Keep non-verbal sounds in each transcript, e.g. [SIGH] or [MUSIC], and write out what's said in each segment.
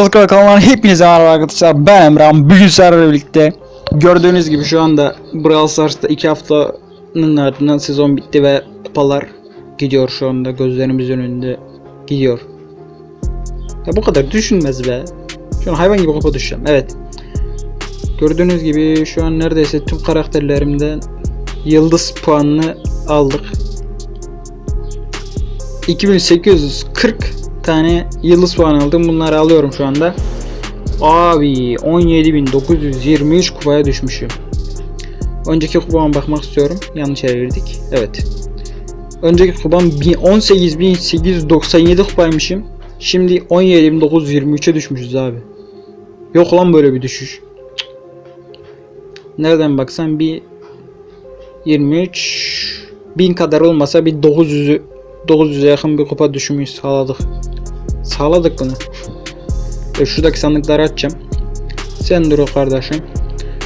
Üstad kanalından hepinize merhaba arkadaşlar. Ben Emrah. Bugün sizlerle birlikte gördüğünüz gibi şu anda Brawl Stars'ta 2 haftanın ardından sezon bitti ve kupalar gidiyor şu anda gözlerimizin önünde gidiyor. Ya bu kadar düşünmez be. Şu an hayvan gibi kupa düşeceğim. Evet. Gördüğünüz gibi şu an neredeyse tüm karakterlerimden yıldız puanını aldık. 2840 tane yıldız puan aldım. Bunları alıyorum şu anda. Abi 17923 kupaya düşmüşüm. Önceki kupama bakmak istiyorum. Yanlış yere. Evet. Önceki kupam 18897 kupaymışım. Şimdi 17923'e düşmüşüz abi. Yok lan böyle bir düşüş. Nereden baksan bir 23 bin kadar olmasa bir 900'ü 900'e yakın bir kupa düşmüş sağladık. Sağladık bunu. Ve şuradaki sandıkları açacağım. Sen dur kardeşim.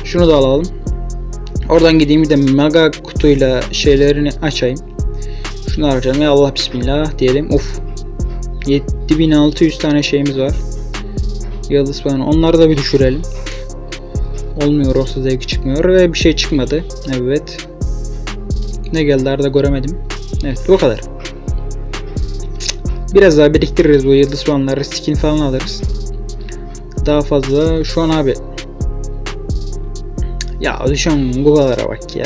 Şunu da alalım. Oradan gideyim bir de mega kutuyla şeylerini açayım. Şunu açalım ya Allah bismillah diyelim. Uf. 7600 tane şeyimiz var. Yıldız falan. Onları da bir düşürelim. Olmuyor olsa zevki çıkmıyor ve bir şey çıkmadı. Evet. Ne geldi arada göremedim. Evet bu kadar. Biraz daha biriktiririz bu yıldız puanları. Skin falan alırız. Daha fazla şu an abi. Ya an bu kadara bak ya.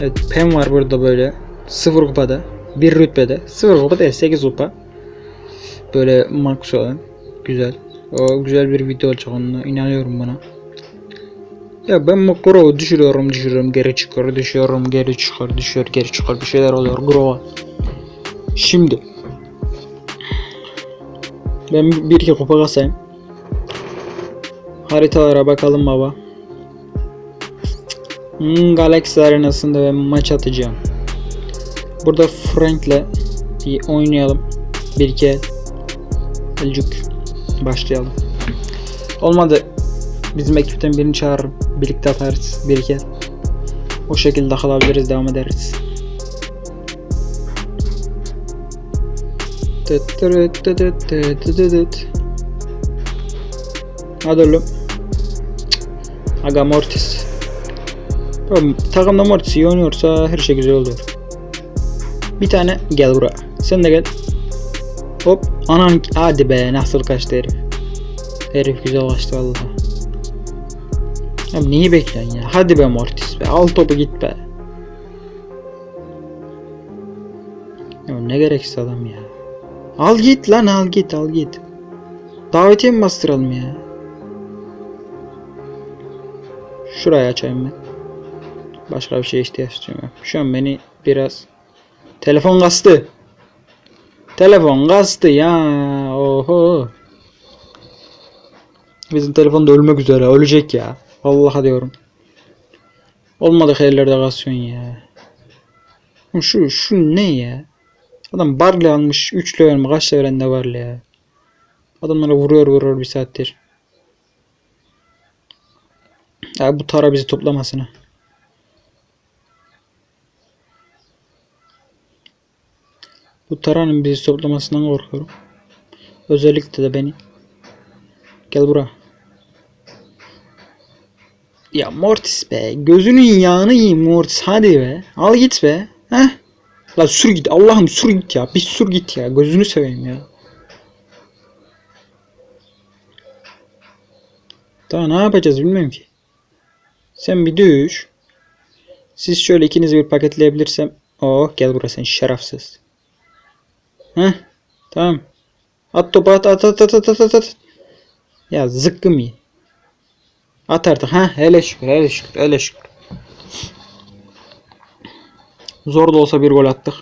Evet Pem var burada böyle. Sıfır kupada. Bir rütbede. Sıfır kupa değil 8 kupa. Böyle max olan. Güzel. O güzel bir video olacak onunla. inanıyorum buna. Ya ben Grow'u düşürüyorum düşürüyorum geri çıkıyor düşüyorum geri çıkıyor düşüyor geri çıkıyor bir şeyler oluyor Grow'a. Şimdi ben bir iki kupa kasayım. Haritalara bakalım baba. Hmm, Galaxy arenasında ben maç atacağım. Burada Frank'le bir oynayalım. Bir iki el. Elcük. Başlayalım. Olmadı bizim ekipten birini çağırırım. Birlikte atarız bir iki. O şekilde kalabiliriz devam ederiz. Hadi oğlum. Aga Mortis. Oğlum, takımda Mortis iyi oynuyorsa her şey güzel oluyor. Bir tane gel buraya. Sen de gel. Hop. Anan hadi be nasıl kaçtı herif. Herif güzel kaçtı vallahi. Abi neyi bekliyorsun ya? Hadi be Mortis be. Al topu git be. Ya ne gereksiz adam ya. Al git lan al git al git. Davetiye mi bastıralım ya? Şurayı açayım ben. Başka bir şeye ihtiyaç duymuyorum. Şu an beni biraz... Telefon kastı. Telefon kastı ya. Oho. Bizim telefon da ölmek üzere. Ölecek ya. Vallahi diyorum. Olmadık yerlerde kasıyorsun ya. Şu şu ne ya? Adam Barley almış 3 level kaç level de Barley ya. Adamlara vuruyor vuruyor bir saattir. Ya bu tara bizi toplamasına. Bu taranın bizi toplamasından korkuyorum. Özellikle de beni. Gel buraya. Ya Mortis be. Gözünün yağını yiyeyim Mortis. Hadi be. Al git be. Heh. La sür git. Allah'ım sür git ya. Bir sür git ya. Gözünü seveyim ya. Daha ne yapacağız bilmiyorum ki. Sen bir düş. Siz şöyle ikiniz bir paketleyebilirsem. Oh gel buraya sen şerefsiz. Heh. Tamam. At topu at at at at at at at. Ya zıkkım iyi. At artık ha hele şükür hele şükür hele şükür. Zor da olsa bir gol attık.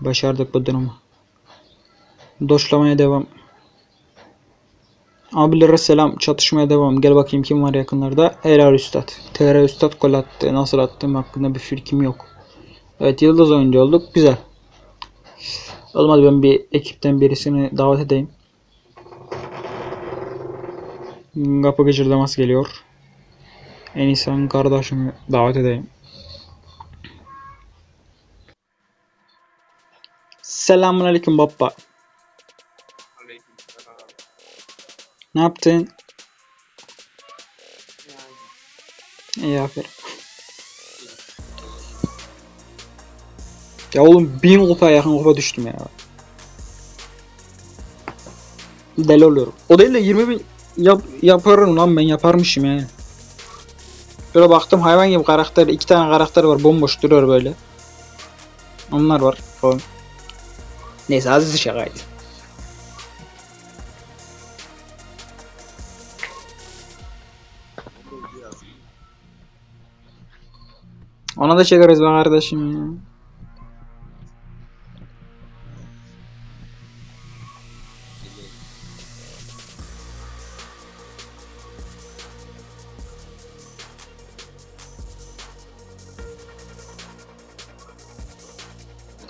Başardık bu durumu. Doşlamaya devam. Abilere selam çatışmaya devam. Gel bakayım kim var yakınlarda. Helal Üstad. TR Üstad gol attı. Nasıl attığım hakkında bir fikrim yok. Evet yıldız oyuncu olduk. Güzel. Olmadı ben bir ekipten birisini davet edeyim. Kapı gıcırdaması geliyor. En iyisi kardeşimi davet edeyim. Selamun aleyküm baba. Ne yaptın? Yani İyi aferin. Ya oğlum bin kupa yakın kupa düştüm ya. Deli oluyorum. O değil de 20 bin yap, yaparım lan ben yaparmışım yani. Böyle baktım hayvan gibi karakter iki tane karakter var bomboş duruyor böyle. Onlar var falan. Neyse aziz şakaydı. Ona da çekeriz be kardeşim ya.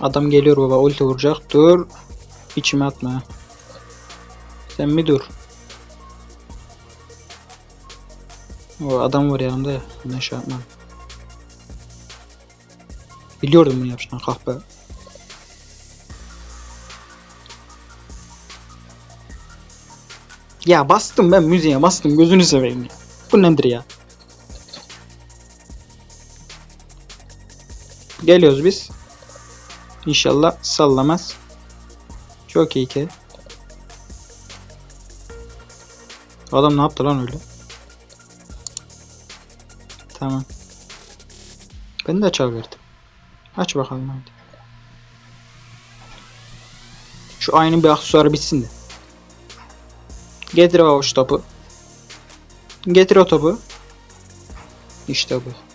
Adam geliyor baba ulti vuracak. Dur. İçime atma. Sen mi dur? O adam var yanımda ya. Ne şey yapmam. Biliyordum bunu yapacağını kahpe. Ya bastım ben müziğe bastım gözünü seveyim ya. Bu nedir ya? Geliyoruz biz. İnşallah sallamaz. Çok iyi ki. Adam ne yaptı lan öyle? Tamam. Ben de çal verdim. Aç bakalım hadi. Şu aynı bir aksesuarı bitsin de. Getir o topu. Getir o topu. İşte bu.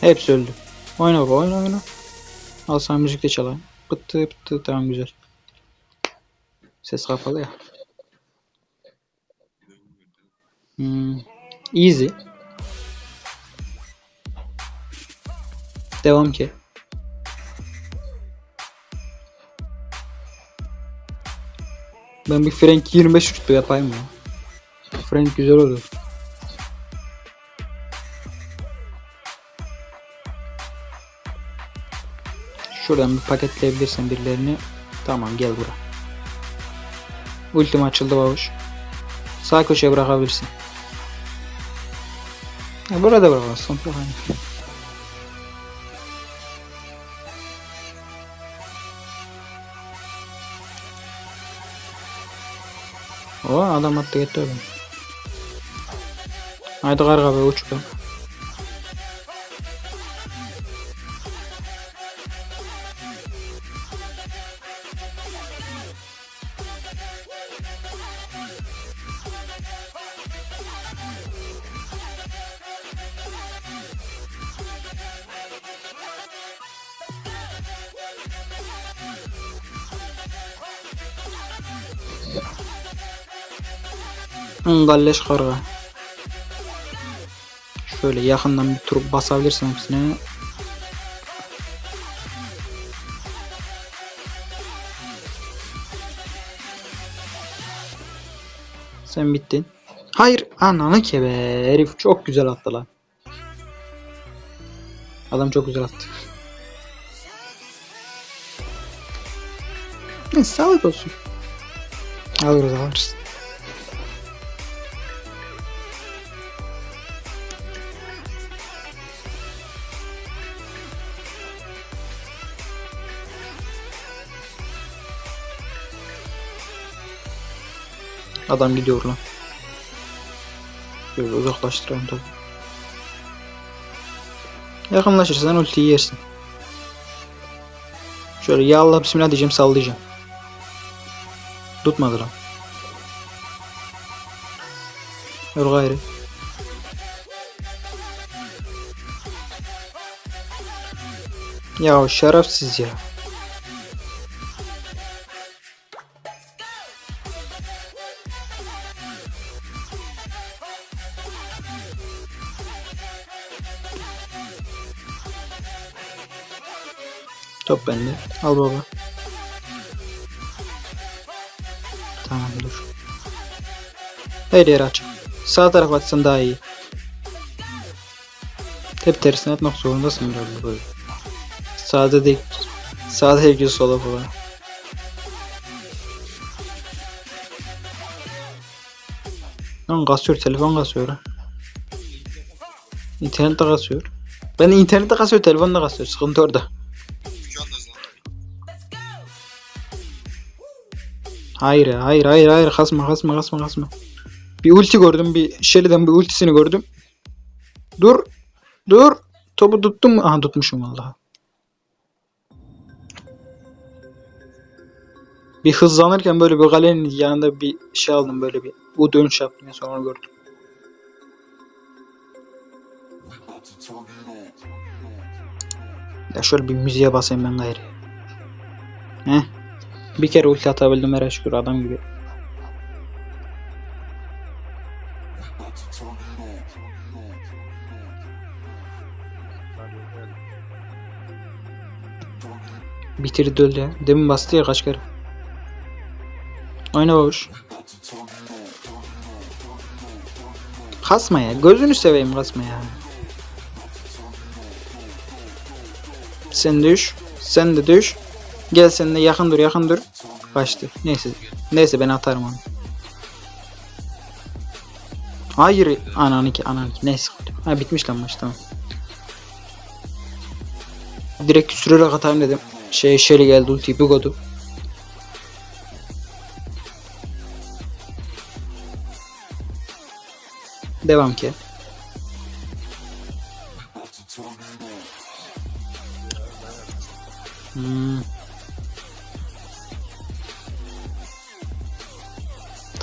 Hepsi öldü. Oyna baba oyna oyna. Al sana müzik de çalayım. Pıttı pıttı tamam güzel. Ses kapalı ya. Hmm. Easy. Devam ki. Ben bir Frank 25 rütbe yapayım ya. Frank güzel olur. Şuradan bir paketleyebilirsen birilerini. Tamam gel bura. Ultim açıldı babuş. Sağ köşeye bırakabilirsin. Ya burada hani. O adam attı gitti oğlum. Haydi karga be uç. Hı, Galleş karga. Şöyle yakından bir tur basabilirsin hepsine. Sen bittin. Hayır ananı ke be. Herif çok güzel attı lan. Adam çok güzel attı. Neyse sağlık olsun. Alırız alırız. Adam gidiyor lan. Böyle uzaklaştıralım tabi. Yakınlaşırsan ultiyi yersin. Şöyle ya Allah bismillah diyeceğim sallayacağım. Tutmadı lan. Dur gayrı. Ya şerefsiz ya. Top bende. Al baba. Tamam dur. Her yer açık. Sağ taraf açsan daha iyi. Hep tersine atmak zorundasın biraz böyle. Sağda değil. Sağda değil sola falan. Lan kasıyor telefon kasıyor ha. İnternet de kasıyor. Ben internette kasıyor telefon da kasıyor. Sıkıntı orada. Hayır hayır hayır hayır kasma kasma kasma kasma. Bir ulti gördüm bir Shelly'den bir ultisini gördüm. Dur. Dur. Topu tuttum mu? Aha tutmuşum vallahi. Bir hızlanırken böyle bir kalenin yanında bir şey aldım böyle bir bu dönüş yaptım ya sonra gördüm. Ya şöyle bir müziğe basayım ben gayrı. Heh. Bir kere ulti atabildim her şükür adam gibi. Bitirdi öldü ya. Demin bastı ya kaç kere. Oyna babuş. Kasma ya. Gözünü seveyim kasma ya. Sen düş. Sen de düş. Gel sen de yakın dur yakın dur. Kaçtı. Neyse. Neyse ben atarım onu. Hayır. Anan ki anan ki. Neyse. Ha bitmiş lan maç tamam. Direkt sürerek atayım dedim. Şey Shelly geldi ultiyi bir kodu. Devam ki.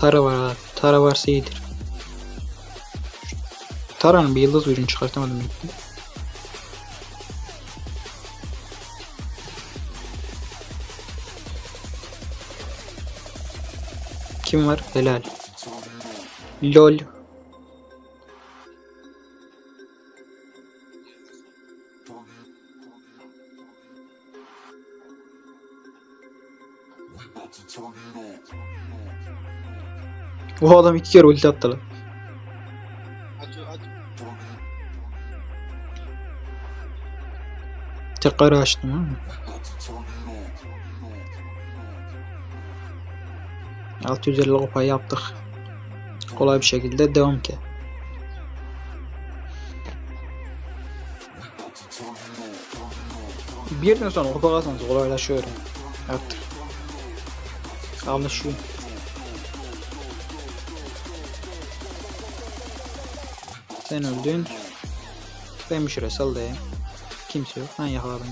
Tara var abi. Tara varsa iyidir. Tara'nın bir yıldız ürünü çıkartamadım. Kim var? Helal. LOL. Bu adam iki kere ulti attı lan. Tekrar açtım ha. Altı yüz elli kupayı yaptık. Kolay bir şekilde devam ki. Bir yerden sonra kupa kazanması kolaylaşıyor. Artık. Alışıyor. Sen öldün. Ben bir şuraya sallayayım. Kimse yok. Ben yakaladım.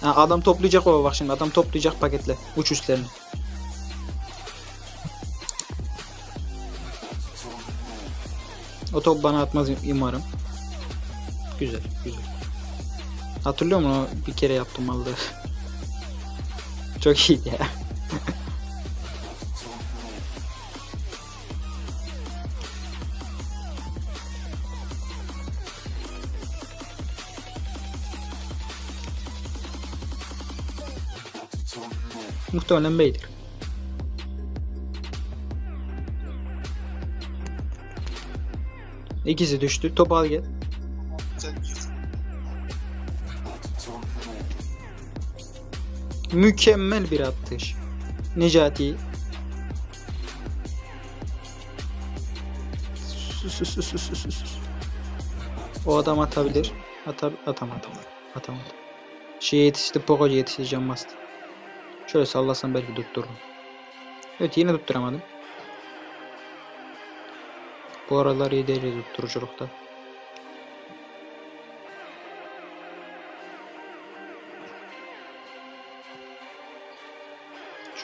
Ha, adam toplayacak o bak şimdi adam toplayacak paketle uç üstlerini. O top bana atmaz umarım. Güzel güzel. Hatırlıyor musun bir kere yaptım vallahi. Çok iyiydi ya. Muhtemelen beydir. İkisi düştü. Topu al gel. Mükemmel bir atış. Necati. Sus, sus, sus, sus, sus. O adam atabilir. Atar, atamadı. Atamadı. Şey yetişti, Poco yetişeceğim bastı. Şöyle sallasam belki tuttururum. Evet yine tutturamadım. Bu aralar iyi değil tutturuculukta.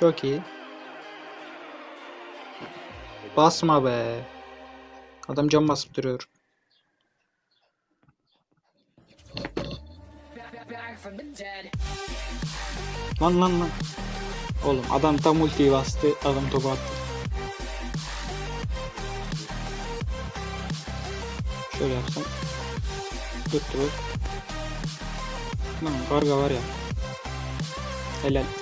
Çok iyi. Basma be. Adam cam basıp duruyor. Lan lan lan. Oğlum adam tam ultiyi bastı. Adam topu attı. Şöyle yapsam. Tuttu. Lan karga var ya. Helal.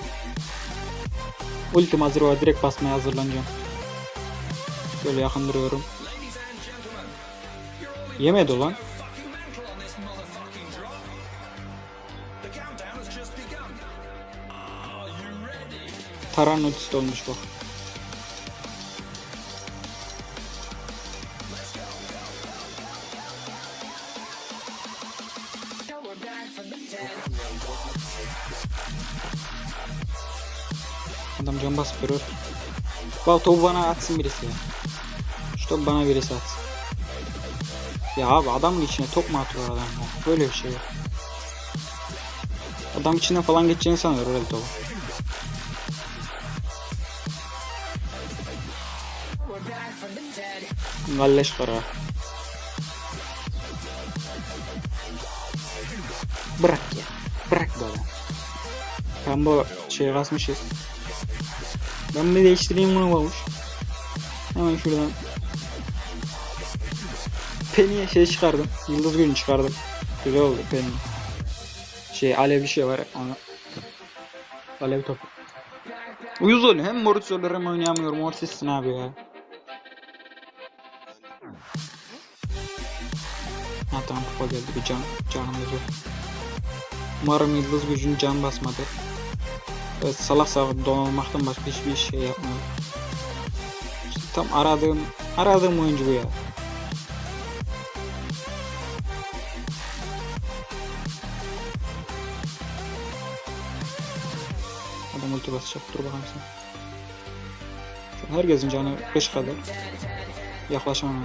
Ultim hazır var. Direkt basmaya hazırlanacağım. Şöyle yakın duruyorum. Yemedi lan. Taran ultisi olmuş bak. Duruyor. Bak topu bana atsın birisi ya. Şu topu bana birisi atsın. Ya abi adamın içine top mu atıyor adam ya? Böyle bir şey yok. Adam içinden falan geçeceğini sanıyor öyle topu. Galleş kara. Bırak ya. Bırak böyle. Bu şey basmışız. Ben bir değiştireyim bunu babuş. Hemen şuradan. Penny'e şey çıkardım. Yıldız günü çıkardım. Güzel oldu Penny. Şey alev bir şey var. Onu. Alev topu. Uyuz oluyor. Hem Mortis olur hem oynayamıyorum. Mortis'sin abi ya. Ha tamam kupa geldi bir can canımız yok. Umarım yıldız gücün can basmadı. Salak salak donanmaktan başka hiçbir şey yapmıyor. İşte tam aradığım aradığım oyuncu bu ya. Adam ulti basacak dur bakalım sen. Şu an herkesin canı 5 kadar. Yaklaşamam.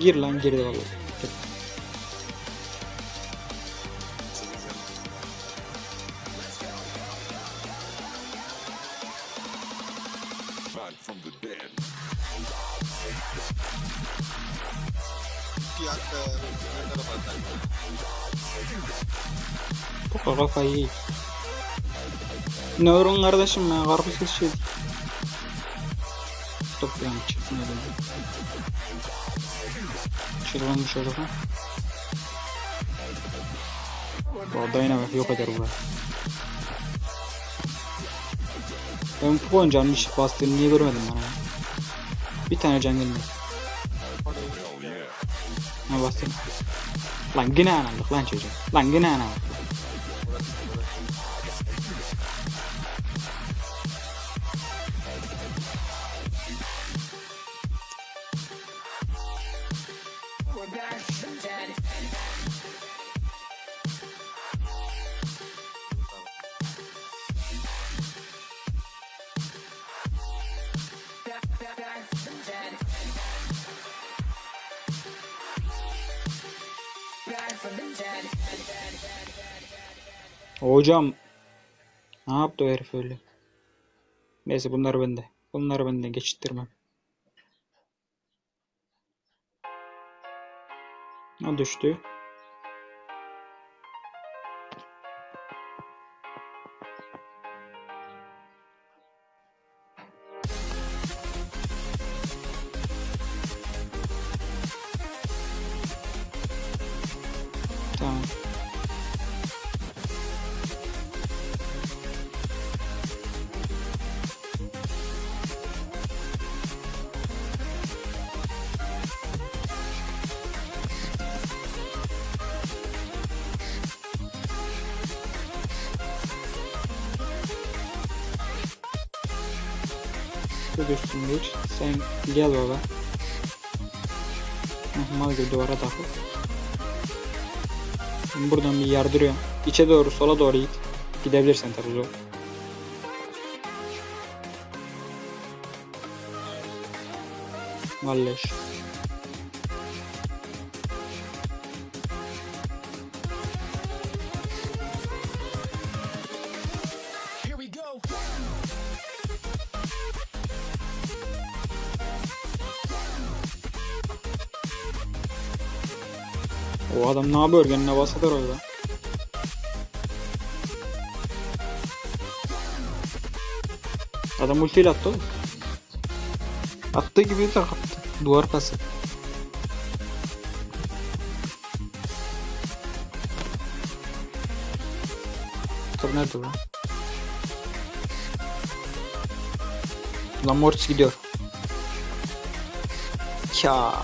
Gir lan girdi vallahi. Bu kadar kafayı iyi. Neuron kardeşim ya karpuz şey. Stop yani çıksın öyle. Çırpınmış orada. Bu Dynamite yok eder bu. Ben bu oyuncağın hiç bastığını niye görmedim bana ya? Bir tane can gelmedi. Ne bastın? Lan yine anladık lan çocuk. Lan yine anladık. Hocam. Ne yaptı o herif öyle? Neyse bunlar bende. Bunları benden geçittirmem. O düştü. Bir. Sen gel. Heh, Mal gibi duvara takıl. Buradan bir yardırıyorum. İçe doğru sola doğru git. Gidebilirsen tabii zor. Vallahi. O adam ne yapıyor? Kendine basılır orada. Adam ultiyle attı oğlum. Attığı gibi de attı. Duvar pası. Top nerede lan? Lan Mortis gidiyor. Ya.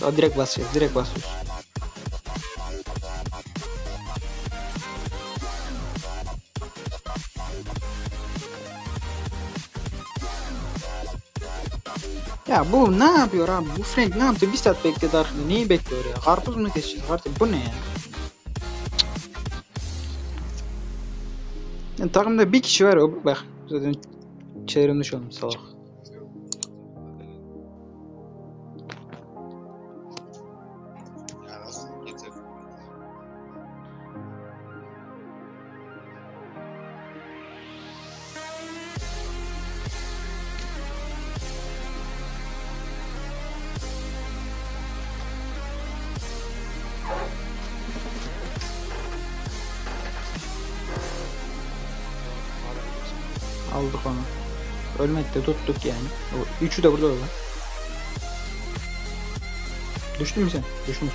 Daha direkt basıyoruz, direkt basıyoruz. Ya bu ne yapıyor abi? Bu Frank ne yaptı? Bir saat bekledi arkada. Neyi bekliyor ya? Karpuz mu kesecek artık? Bu ne ya? Yani takımda bir kişi var bak zaten çevirmiş olmuş salak. Ölmedi de tuttuk yani. O üçü de burada var. Düştün mü sen? Düşmüş.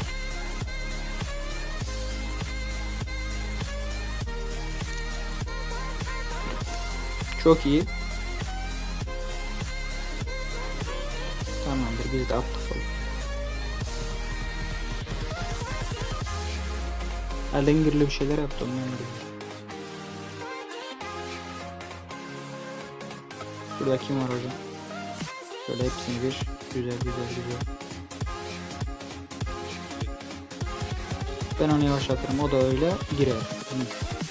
Çok iyi. Tamamdır biz de attık onu. Alengirli bir şeyler yaptı ondan dolayı. Burada kim var hocam? Şöyle hepsini bir güzel güzel güzel. Ben onu yavaşlatırım. O da öyle girer. Hı.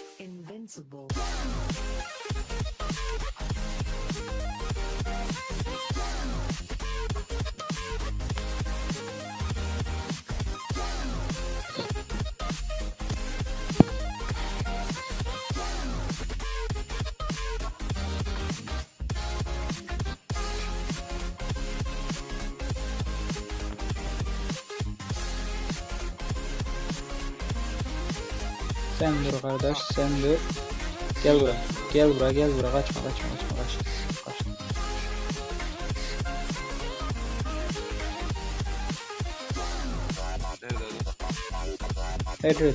Sen dur. Gel buraya. Gel buraya gel buraya. Kaçma kaçma kaçma kaçma. kaçma. Nerede? Evet.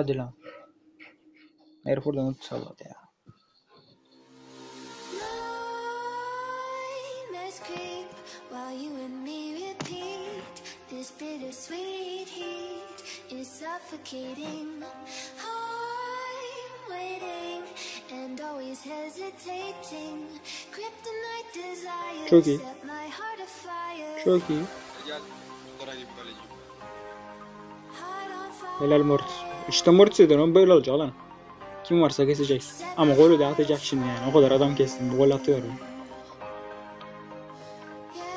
Hadi lan. Herif oradan not salladı ya. Nightmares creep while you and me repeat. This bittersweet heat is suffocating. I'm waiting and always hesitating. Kryptonite desire Çok iyi. Çok iyi. Helal Mortis. İşte o böyle olacak lan. Kim varsa kesecek. Ama golü de atacak şimdi yani. O kadar adam kestim. Gol atıyorum.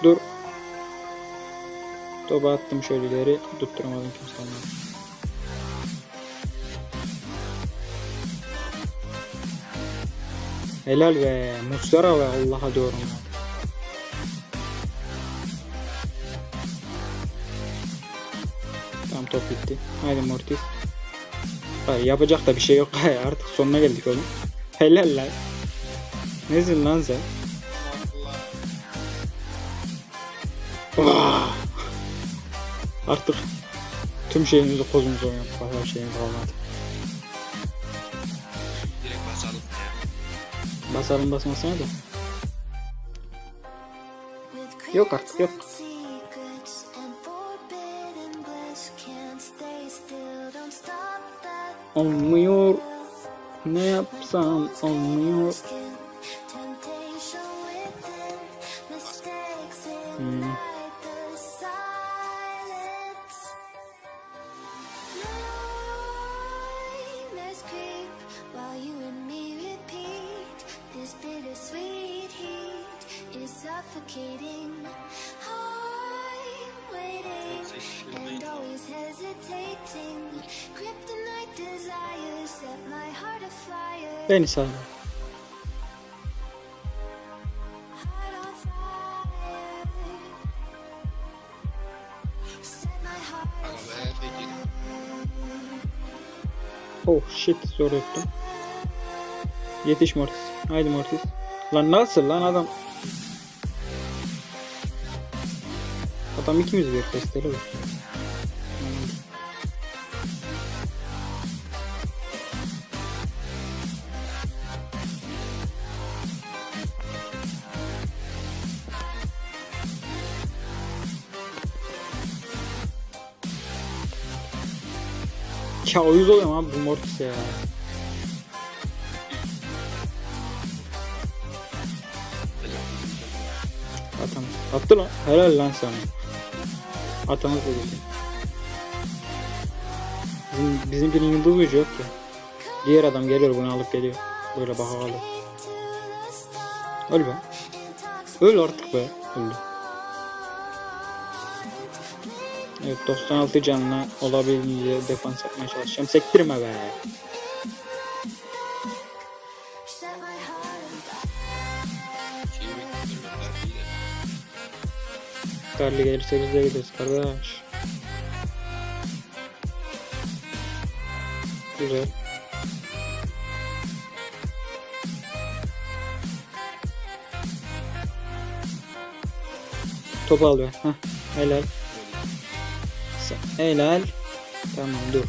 Dur. Topu attım şöyle ileri. Tutturamadım kimse olmadı. Helal be. Muslera ve Allah'a diyorum. Tamam top bitti. Haydi Mortis. Yapacak da bir şey yok. [LAUGHS] Artık sonuna geldik oğlum. Helal lan. Nesin lan sen? Vah! Artık tüm şeyimizi kozumuza oynadık. Başka bir şeyimiz kalmadı. Direkt basalım ya. Basalım basmasına da. Yok artık, yok. Olmuyor. Ne yapsam olmuyor. Temptation within, mistakes Hmm. Arabaya peki. Oh shit zor ettim. Yetiş Mortis. Haydi Mortis. Lan nasıl lan adam? Adam ikimiz bir testleri var. Ya uyuz oluyorum abi bu Mortis ya. Atam. Attı lan. Helal lan sana. Atamız da dedi. Bizim, bizimkinin yıldız gücü yok ki. Diğer adam geliyor bunu alıp geliyor. Böyle baka kalıyor. to the stars. Öl be. Öl artık be. Öldü. Evet 96 canla olabildiğince defans yapmaya çalışacağım. Sektirme be. Karlı gelirse biz de gideriz kardeş. Güzel. Topu al be. Heh. Helal. Helal. Tamam dur.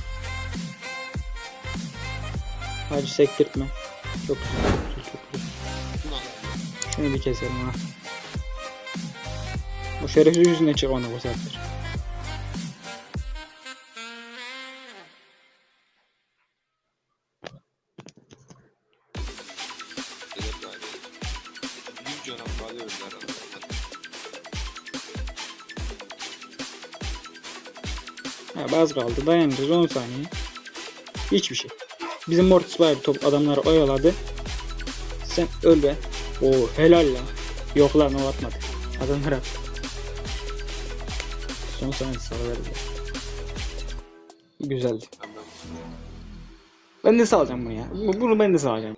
Hadi sektirtme. Çok güzel. Çok güzel. Şunu bir keselim ha. O şerefsiz yüzüne çık onu bu sefer. Bazı kaldı. Dayanacağız 10 saniye. Hiçbir şey. Bizim Mortis var top adamları oyaladı. Sen öl be. Oo helal lan. Yok lan o atmadı. Adamlar attı. Son saniye salıverdi. Güzeldi. Ben de salacağım bunu ya. Bu- Bunu ben de salacağım.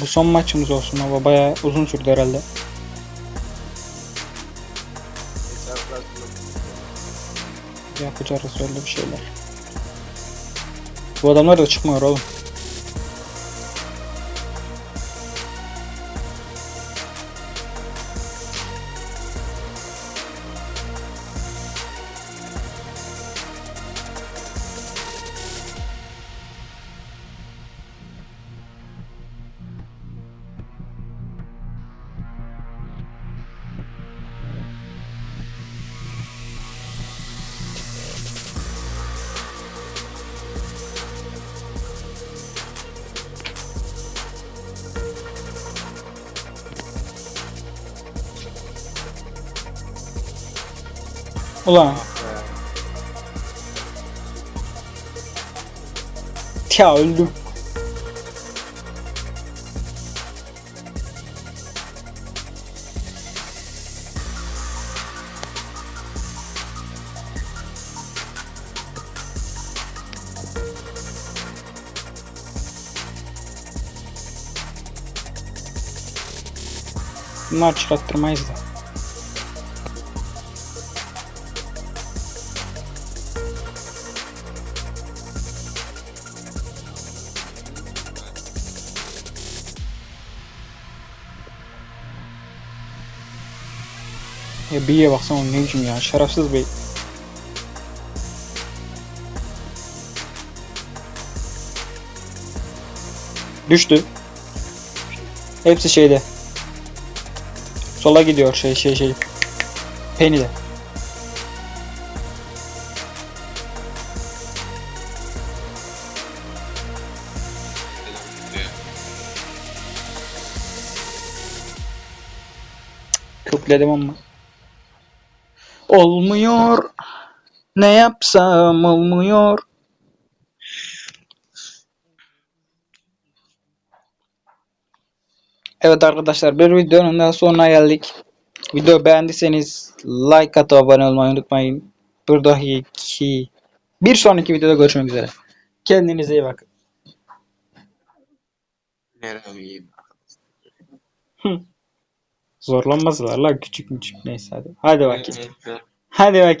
Bu son maçımız olsun ama bayağı uzun sürdü herhalde. Yapacağız öyle bir şeyler. Bu adamlar da çıkmıyor oğlum. Ulan. Ya öldüm. Bunlar çıkarttırmayız da. Ya B'ye baksana o ne biçim ya şerefsiz bir Düştü. Hepsi şeyde. Sola gidiyor şey şey şey. Penny'de. Kökledim ama. Olmuyor. Ne yapsam olmuyor. Evet arkadaşlar bir videonun daha sonuna geldik. Video beğendiyseniz like atıp abone olmayı unutmayın. Buradaki bir sonraki videoda görüşmek üzere. Kendinize iyi bakın. Merhaba. Zorlanmazlar la küçük küçük neyse hadi. Hadi bakayım. Hadi bakayım.